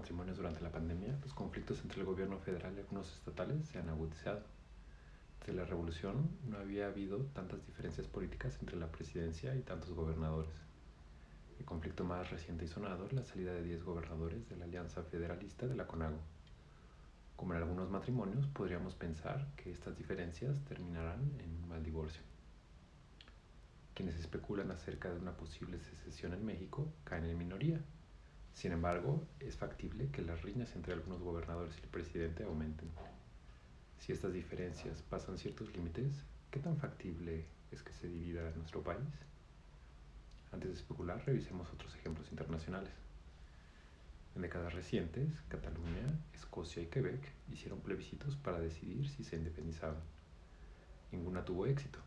matrimonios durante la pandemia, los conflictos entre el gobierno federal y algunos estatales se han agudizado. Desde la revolución no había habido tantas diferencias políticas entre la presidencia y tantos gobernadores. El conflicto más reciente y sonado es la salida de 10 gobernadores de la Alianza Federalista de la CONAGO. Como en algunos matrimonios, podríamos pensar que estas diferencias terminarán en un mal divorcio. Quienes especulan acerca de una posible secesión en México caen en minoría. Sin embargo, es factible que las riñas entre algunos gobernadores y el presidente aumenten. Si estas diferencias pasan ciertos límites, ¿qué tan factible es que se divida nuestro país? Antes de especular, revisemos otros ejemplos internacionales. En décadas recientes, Cataluña, Escocia y Quebec hicieron plebiscitos para decidir si se independizaban. Ninguna tuvo éxito.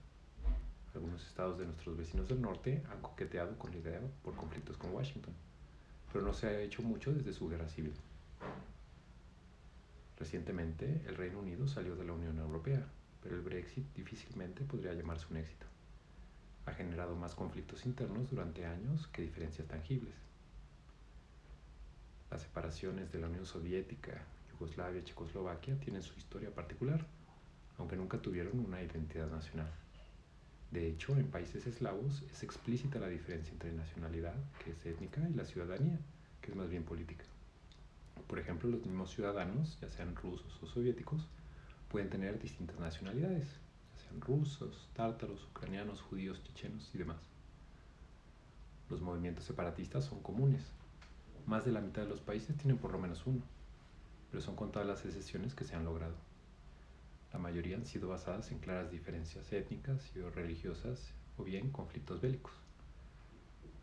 Algunos estados de nuestros vecinos del norte han coqueteado con la idea por conflictos con Washington, pero no se ha hecho mucho desde su guerra civil. Recientemente, el Reino Unido salió de la Unión Europea, pero el Brexit difícilmente podría llamarse un éxito ha generado más conflictos internos durante años que diferencias tangibles. Las separaciones de la Unión Soviética, Yugoslavia y Checoslovaquia tienen su historia particular, aunque nunca tuvieron una identidad nacional. De hecho, en países eslavos es explícita la diferencia entre nacionalidad, que es étnica, y la ciudadanía, que es más bien política. Por ejemplo, los mismos ciudadanos, ya sean rusos o soviéticos, pueden tener distintas nacionalidades, rusos, tártaros, ucranianos, judíos, chechenos y demás. Los movimientos separatistas son comunes. Más de la mitad de los países tienen por lo menos uno, pero son contadas las excepciones que se han logrado. La mayoría han sido basadas en claras diferencias étnicas y o religiosas o bien conflictos bélicos.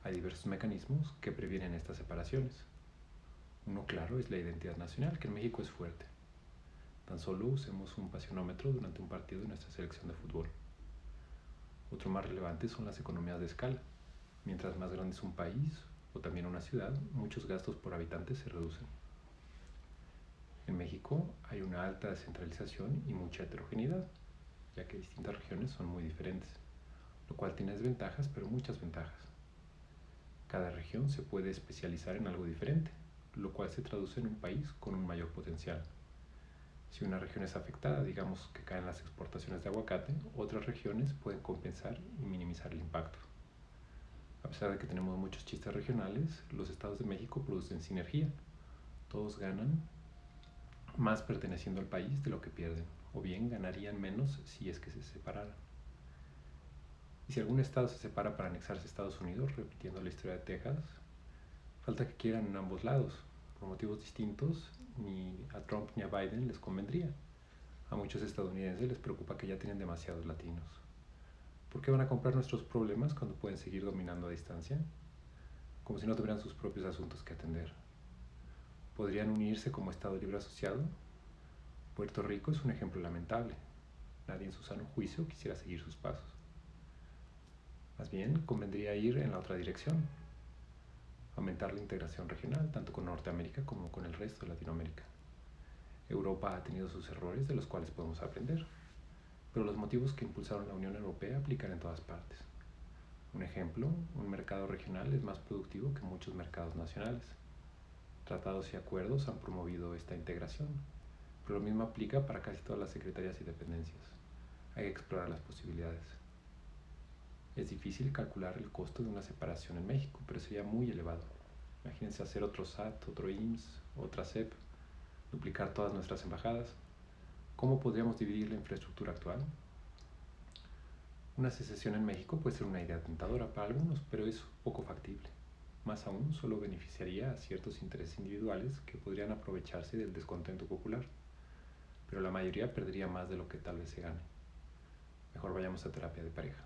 Hay diversos mecanismos que previenen estas separaciones. Uno claro es la identidad nacional, que en México es fuerte. Tan solo usemos un pasionómetro durante un partido de nuestra selección de fútbol. Otro más relevante son las economías de escala. Mientras más grande es un país o también una ciudad, muchos gastos por habitante se reducen. En México hay una alta descentralización y mucha heterogeneidad, ya que distintas regiones son muy diferentes, lo cual tiene desventajas pero muchas ventajas. Cada región se puede especializar en algo diferente, lo cual se traduce en un país con un mayor potencial. Si una región es afectada, digamos que caen las exportaciones de aguacate, otras regiones pueden compensar y minimizar el impacto. A pesar de que tenemos muchos chistes regionales, los estados de México producen sinergia. Todos ganan más perteneciendo al país de lo que pierden, o bien ganarían menos si es que se separaran. Y si algún estado se separa para anexarse a Estados Unidos, repitiendo la historia de Texas, falta que quieran en ambos lados, por motivos distintos, ni a Trump ni a Biden les convendría. A muchos estadounidenses les preocupa que ya tienen demasiados latinos. ¿Por qué van a comprar nuestros problemas cuando pueden seguir dominando a distancia? Como si no tuvieran sus propios asuntos que atender. ¿Podrían unirse como Estado libre asociado? Puerto Rico es un ejemplo lamentable. Nadie en su sano juicio quisiera seguir sus pasos. Más bien, convendría ir en la otra dirección, aumentar la integración regional, tanto con Norteamérica como con el resto de Latinoamérica. Europa ha tenido sus errores de los cuales podemos aprender, pero los motivos que impulsaron la Unión Europea aplican en todas partes. Un ejemplo, un mercado regional es más productivo que muchos mercados nacionales. Tratados y acuerdos han promovido esta integración, pero lo mismo aplica para casi todas las secretarías y dependencias. Hay que explorar las posibilidades. Es difícil calcular el costo de una separación en México, pero sería muy elevado. Imagínense hacer otro SAT, otro IMSS, otra CEP, duplicar todas nuestras embajadas. ¿Cómo podríamos dividir la infraestructura actual? Una secesión en México puede ser una idea tentadora para algunos, pero es poco factible. Más aún, solo beneficiaría a ciertos intereses individuales que podrían aprovecharse del descontento popular, pero la mayoría perdería más de lo que tal vez se gane. Mejor vayamos a terapia de pareja.